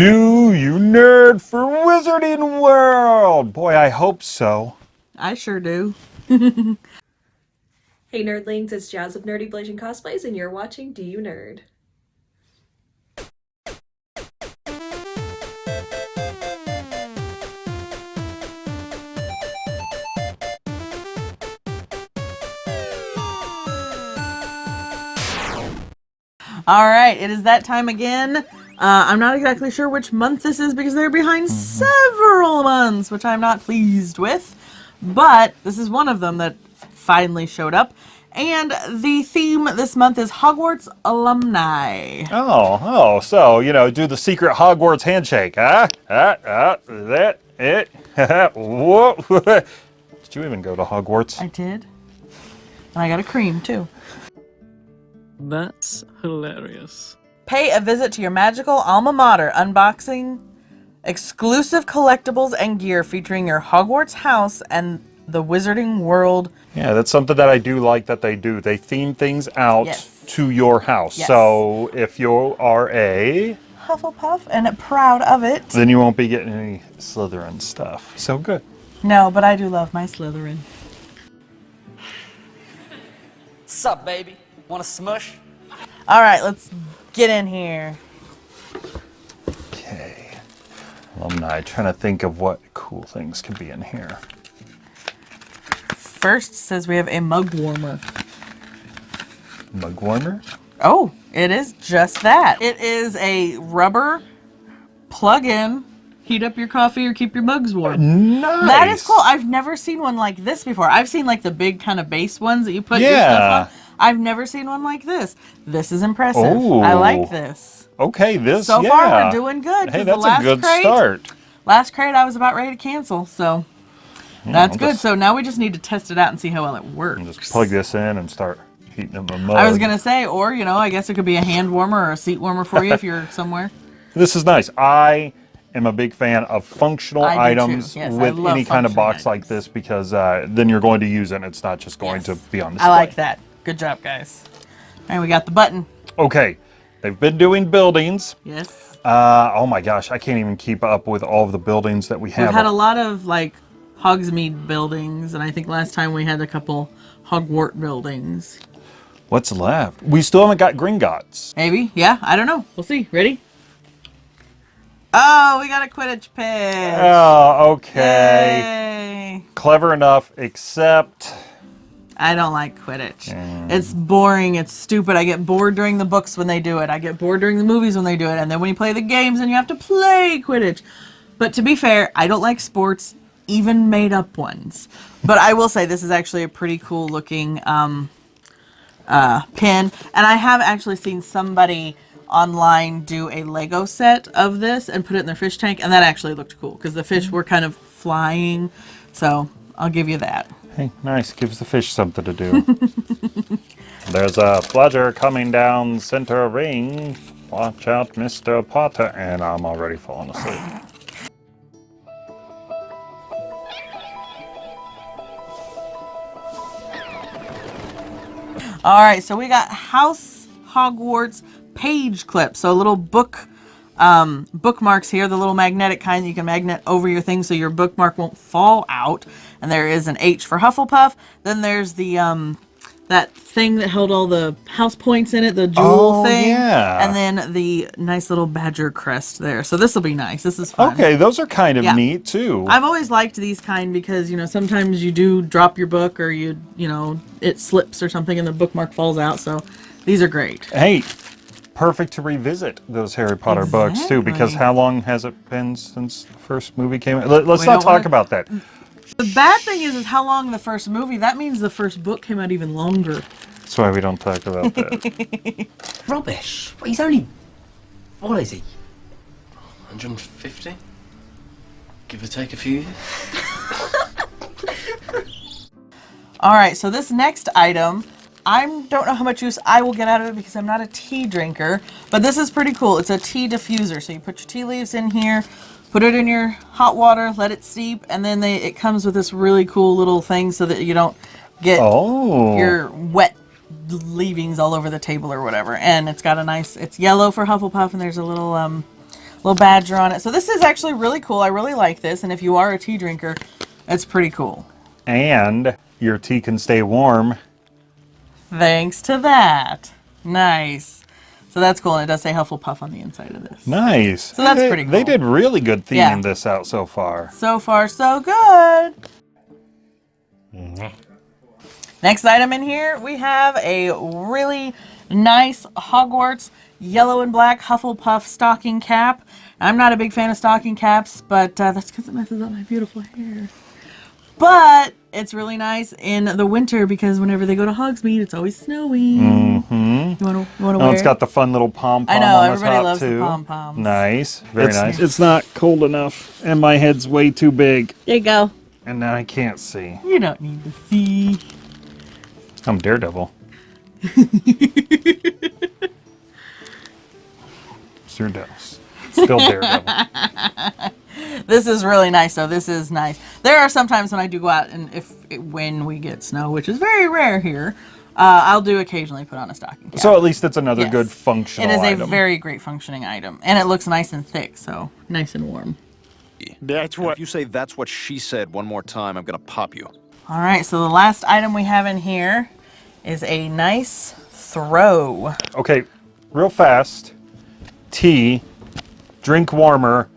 Do you nerd for Wizarding World? Boy, I hope so. I sure do. Hey nerdlings, it's Jazz of Nerdy Blazing Cosplays and you're watching Do You Nerd? All right, it is that time again. Uh, I'm not exactly sure which month this is because they're behind several months, which I'm not pleased with. But this is one of them that finally showed up. And the theme this month is Hogwarts alumni. Oh, oh, so, you know, do the secret Hogwarts handshake, huh? Ah, ah, that, it, whoa. Did you even go to Hogwarts? I did. And I got a cream too. That's hilarious. Pay a visit to your magical alma mater, unboxing exclusive collectibles and gear featuring your Hogwarts house and the Wizarding World. Yeah, that's something that I do like that they do. They theme things out Yes. to your house. Yes. So if you are a, Hufflepuff and proud of it. then you won't be getting any Slytherin stuff. So good. No, but I do love my Slytherin. Sup, baby? Want a smush? All right, let's get in here. Okay. Alumni, trying to think of what cool things could be in here. First says we have a mug warmer. Mug warmer? Oh, it is just that. It is a rubber plug-in. Heat up your coffee or keep your mugs warm. Nice. That is cool. I've never seen one like this before. I've seen like the big kind of base ones that you put your Yeah. stuff on. I've never seen one like this. This is impressive. I like this. Okay, this, So yeah. far, we're doing good, Hey, the that's a last good crate- start. Last crate I was about ready to cancel, so that's I'll good. just- So now we just need to test it out and see how well it works. Just plug this in and start heating up a mug. I was gonna say, or you know, I guess it could be a hand warmer or a seat warmer for you if you're somewhere. This is nice. I am a big fan of functional items Yes, with any kind of box like this because uh, then you're going to use it and it's not just going Yes. to be on the shelf. I like that. Good job, guys. All right, we got the button. Okay, they've been doing buildings. Yes. Uh, oh my gosh, I can't even keep up with all of the buildings that we have. We've had a lot of like Hogsmeade buildings, and I think last time we had a couple Hogwart buildings. What's left? We still haven't got Gringotts. Maybe. Yeah, I don't know. We'll see. Ready? Oh, we got a Quidditch pitch. Oh, okay. Yay. Clever enough, except I don't like Quidditch. It's boring. It's stupid. I get bored during the books when they do it. I get bored during the movies when they do it. And then when you play the games and you have to play Quidditch. But to be fair, I don't like sports, even made up ones. But I will say this is actually a pretty cool looking um, uh, pin. And I have actually seen somebody online do a Lego set of this and put it in their fish tank. And that actually looked cool because the fish were kind of flying. So I'll give you that. Hey, nice. Gives the fish something to do. There's a bludger coming down center ring. Watch out, Mr. Potter. And I'm already falling asleep. All right, so we got House Hogwarts page clip. So a little book um, bookmarks here, the little magnetic kind that you can magnet over your thing so your bookmark won't fall out. And there is an H for Hufflepuff. Then there's the um, that thing that held all the house points in it, the jewel Oh, thing. yeah. And then the nice little badger crest there. So this will be nice. This is fun. Okay, those are kind of Yeah. neat too. I've always liked these kind because you know sometimes you do drop your book or you you know it slips or something and the bookmark falls out. So these are great. hey, perfect to revisit those Harry Potter books too, because how long has it been since the first movie came out? Let, us We not don't talk wanna- about that. The bad thing is is how long the first movie. That means the first book came out even longer. That's why we don't talk about that. Rubbish. Well, he's only. What is he? 150? Give or take a few years? All right, so this next item, I don't know how much use I will get out of it because I'm not a tea drinker, but this is pretty cool. It's a tea diffuser. So you put your tea leaves in here, put it in your hot water, let it steep, and then they, it comes with this really cool little thing so that you don't get oh, your wet leavings all over the table or whatever. And it's got a nice, it's yellow for Hufflepuff, and there's a little um, little badger on it. So this is actually really cool. I really like this. And if you are a tea drinker, it's pretty cool. And your tea can stay warm. Thanks to that. Nice. So that's cool. And it does say Hufflepuff on the inside of this. Nice. So that's They- pretty They did really good theming Yeah. this out so far. So far, so good. Next item in here, we have a really nice Hogwarts yellow and black Hufflepuff stocking cap. I'm not a big fan of stocking caps, but uh, that's because it messes up my beautiful hair. But it's really nice in the winter because whenever they go to Hogsmeade, it's always snowy. Mm-hmm. You want to you Oh, wear it's it? got the fun little pom pom I know, on the everybody top loves the pom-poms. Nice, very It's- nice. It's not cold enough, and my head's way too big, There you go. and now I can't see. You don't need to see. I'm Daredevil. Sir Devils. Still Daredevil. This is really nice, though. This is nice. There are some times when I do go out and if when we get snow, which is very rare here, uh, I'll do occasionally put on a stocking cap. so at least it's another Yes. good functional It is item. a very great functioning item, and it looks nice and thick, so nice and warm. That's what. If you say that's what she said one more time, I'm gonna pop you. All right, so the last item we have in here is a nice throw. Okay, real fast. Tea, drink warmer,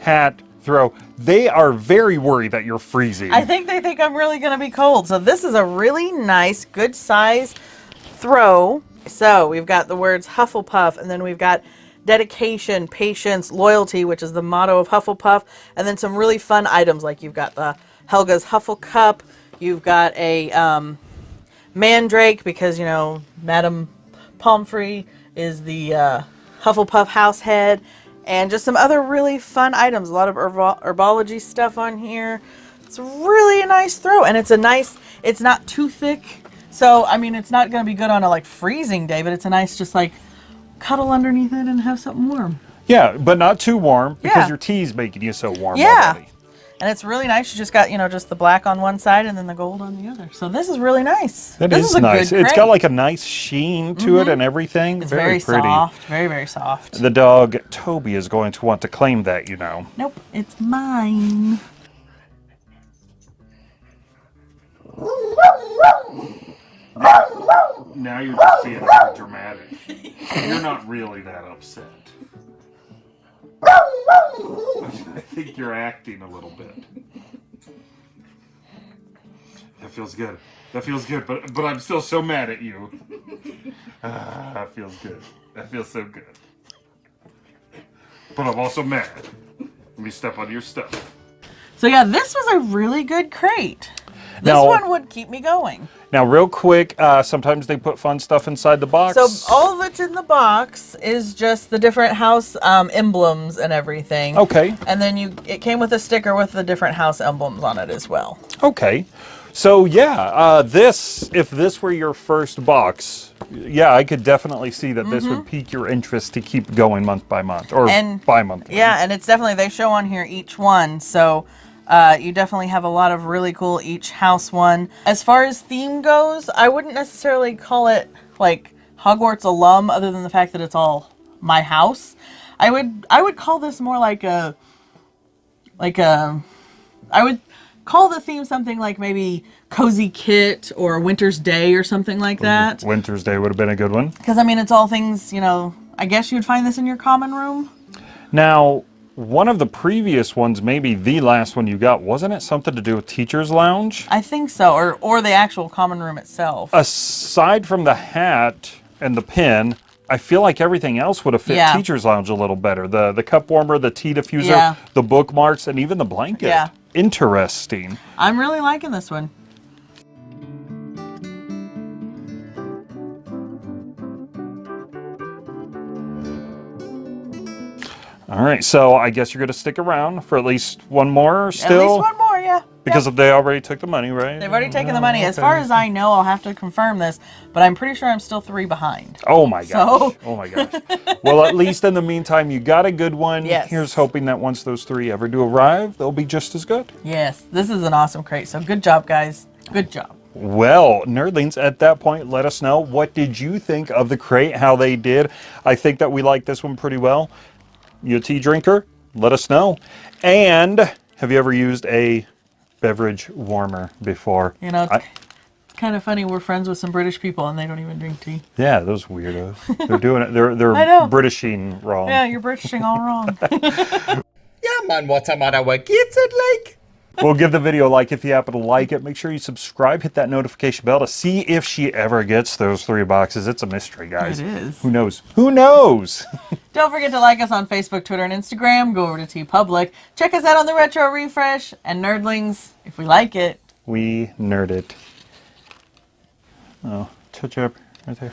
hat, throw. They are very worried that you're freezing. I think they think I'm really going to be cold. So this is a really nice, good size throw. So we've got the words Hufflepuff, and then we've got dedication, patience, loyalty, which is the motto of Hufflepuff, and then some really fun items like you've got the Helga's Huffle Cup, you've got a um, Mandrake because you know Madame Pomfrey is the uh, Hufflepuff house head, and just some other really fun items. A lot of herbo- herbology stuff on here. It's really a nice throw, and it's a nice. It's not too thick, so I mean it's not going to be good on a like freezing day, but it's a nice just like cuddle underneath it and have something warm. yeah, but not too warm because Yeah. your tea's making you so warm Yeah. already. And it's really nice. You just got you know just the black on one side and then the gold on the other. So this is really nice. That this is a nice. good It's got like a nice sheen to it mm-hmm. and everything. It's very, very, pretty. soft, very very soft. The dog Toby is going to want to claim that, you know. Nope, it's mine. Now you're just being over dramatic. You're not really that upset. I think you're acting a little bit. That feels good. That feels good, but but I'm still so mad at you. Ah, that feels good. That feels so good. But I'm also mad. Let me step on your stuff. So yeah, this was a really good crate. This Now- one would keep me going. Now, real quick, uh, sometimes they put fun stuff inside the box. So all that's in the box is just the different house um, emblems and everything. Okay. And then you, it came with a sticker with the different house emblems on it as well. Okay. So yeah, uh, this if this were your first box, yeah, I could definitely see that this would pique your interest to keep going month by month or Mm-hmm. And- bi month. Yeah, and it's definitely they show on here each one, so uh, you definitely have a lot of really cool each house one. As far as theme goes, I wouldn't necessarily call it like Hogwarts alum, other than the fact that it's all my house. I would I would call this more like a like a I would call the theme something like maybe cozy kit or winter's day or something like that Winter's Day would have been a good one. because i mean it's all things you know i guess you'd find this in your common room Now, one of the previous ones, maybe the last one you got, wasn't it something to do with Teacher's Lounge? I think so, or or the actual common room itself. Aside from the hat and the pin, I feel like everything else would have fit Yeah. Teacher's Lounge a little better. The the cup warmer, the tea diffuser, Yeah. the bookmarks, and even the blanket. Yeah. Interesting. I'm really liking this one. All right, so I guess you're going to stick around for at least one more still? At least one more, yeah. Because Yep. they already took the money, right? they've already taken the Oh, money. As far as I know, I'll have to confirm this, but I'm pretty sure I'm still three behind. Oh my gosh. So- Oh my gosh. well, at least in the meantime, you got a good one. Yes. Here's hoping that once those three ever do arrive, they'll be just as good. Yes, this is an awesome crate. So good job, guys. Good job. Well, nerdlings, at that point, let us know what did you think of the crate, how they did. I think that we like this one pretty well. You a tea drinker? Let us know. And have you ever used a beverage warmer before? You know, it's I- kind of funny. We're friends with some British people and they don't even drink tea. yeah, those weirdos. They're doing it. They're they're Britishing wrong. Yeah, you're Britishing all wrong. Yeah, man, what am I our kids like? Well, give the video a like if you happen to like it. Make sure you subscribe, hit that notification bell to see if she ever gets those three boxes. It's a mystery, guys. It is. Who knows? Who knows? Don't forget to like us on Facebook, Twitter, and Instagram. Go over to TeePublic. Check us out on the Retro Refresh and Nerdlings if we like it. we nerd it. Oh, touch up right there.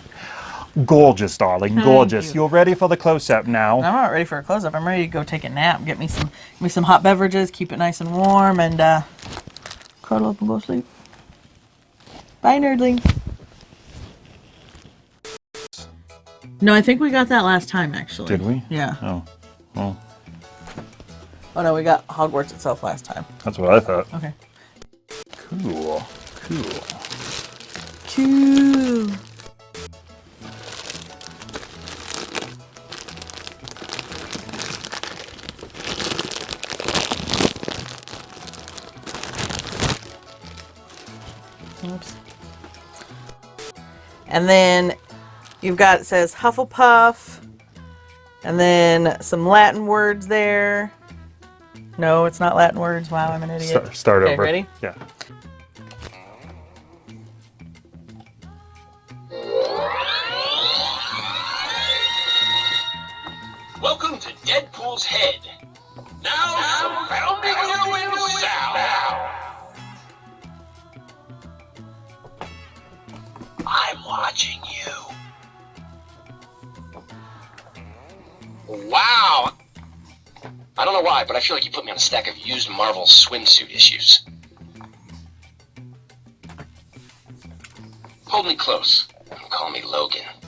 Gorgeous, darling. Gorgeous. you. are ready for the close-up now. I'm not ready for a close up. I'm ready to go take a nap. Get me some, get me some hot beverages. Keep it nice and warm, and uh, cuddle up and go to sleep. Bye, nerdlings. No, I think we got that last time. Actually, Did we? Yeah. Oh, well, Oh no, we got Hogwarts itself last time. that's what I thought. Okay. Cool. Cool. Cool. Oops. And then you've got it says Hufflepuff, and then some Latin words there. No, it's not Latin words. Wow, I'm an idiot. Start, start okay, over. ready? Yeah. Welcome to Deadpool's Head. A stack of used Marvel swimsuit issues. Hold me close. Call me Logan.